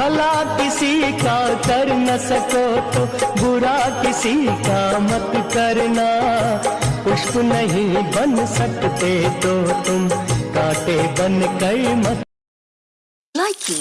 भला किसी का कर न सको तो बुरा किसी का मत करना। पुष्प नहीं बन सकते तो तुम कांटे बन कर मत Likey